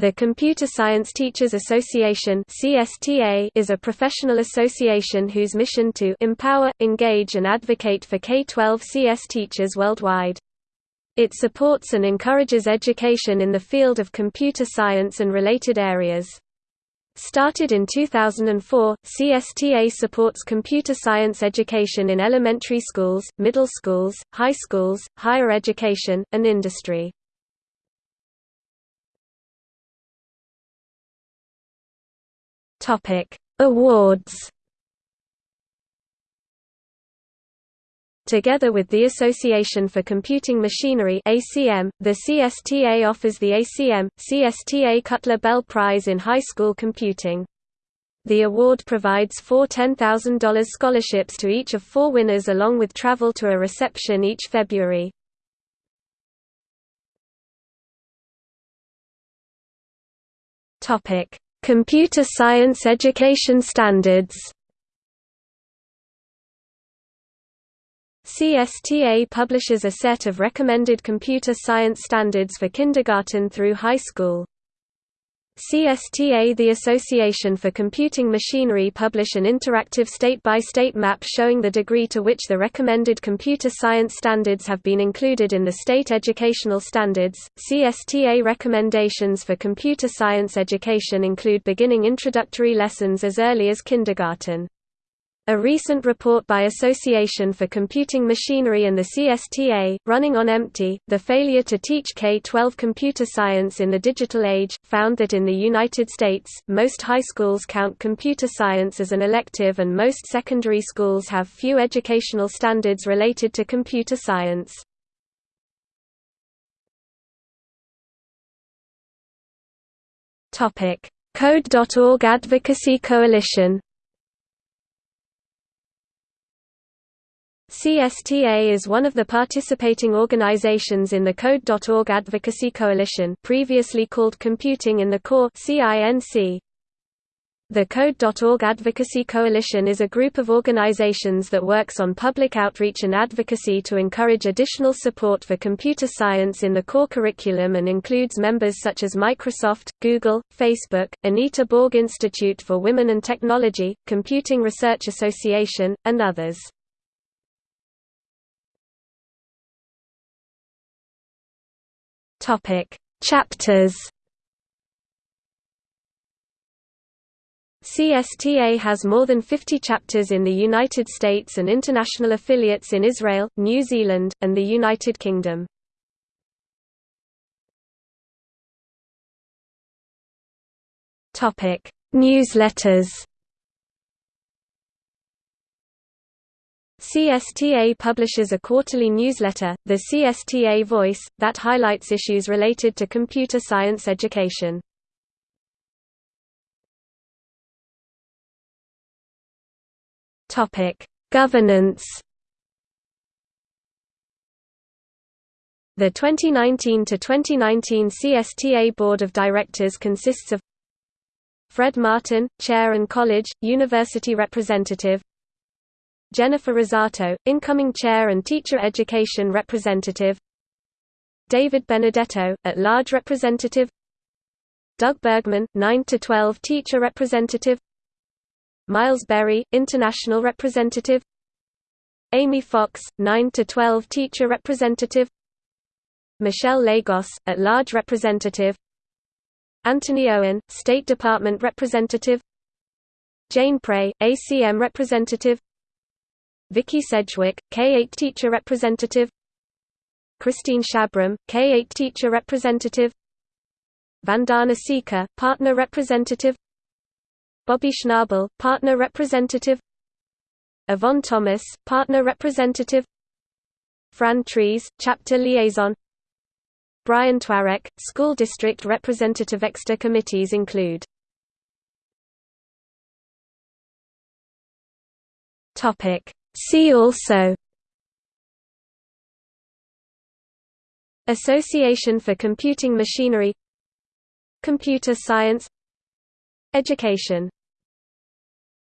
The Computer Science Teachers Association is a professional association whose mission to empower, engage and advocate for K-12 CS teachers worldwide. It supports and encourages education in the field of computer science and related areas. Started in 2004, CSTA supports computer science education in elementary schools, middle schools, high schools, higher education, and industry. Topic: Awards. Together with the Association for Computing Machinery (ACM), the CSTA offers the ACM CSTA Cutler Bell Prize in High School Computing. The award provides four $10,000 scholarships to each of four winners along with travel to a reception each February. Computer Science Education Standards CSTA publishes a set of recommended computer science standards for kindergarten through high school. CSTA The Association for Computing Machinery publish an interactive state-by-state -state map showing the degree to which the recommended computer science standards have been included in the state educational standards. CSTA recommendations for computer science education include beginning introductory lessons as early as kindergarten. A recent report by Association for Computing Machinery and the CSTA, Running on Empty, The Failure to Teach K-12 Computer Science in the Digital Age, found that in the United States, most high schools count computer science as an elective and most secondary schools have few educational standards related to computer science. Code.org Advocacy Coalition CSTA is one of the participating organizations in the Code.org Advocacy Coalition previously called Computing in the Core (CINC). The Code.org Advocacy Coalition is a group of organizations that works on public outreach and advocacy to encourage additional support for computer science in the core curriculum and includes members such as Microsoft, Google, Facebook, Anita Borg Institute for Women and Technology, Computing Research Association, and others. Topic: Chapters. CSTA has more than 50 chapters in the United States and international affiliates in Israel, New Zealand, and the United Kingdom. Topic: Newsletters. CSTA publishes a quarterly newsletter, the CSTA Voice, that highlights issues related to computer science education. Governance The 2019 to 2019 CSTA Board of Directors consists of Fred Martin, Chair and College, University Representative Jennifer Rosato, incoming chair and teacher education representative. David Benedetto, at-large representative. Doug Bergman, 9–12 teacher representative. Miles Berry, international representative. Amy Fox, 9–12 teacher representative. Michelle Lagos, at-large representative. Anthony Owen, State Department representative. Jane Prey, ACM representative Vicky Sedgwick, K-8 teacher representative. Christine Shabram, K-8 teacher representative. Vandana Sika, partner representative. Bobby Schnabel, partner representative. Yvonne Thomas, partner representative. Fran Trees, chapter liaison. Brian Twarek, school district representative. Extra committees include Topic See also Association for Computing Machinery Computer Science Education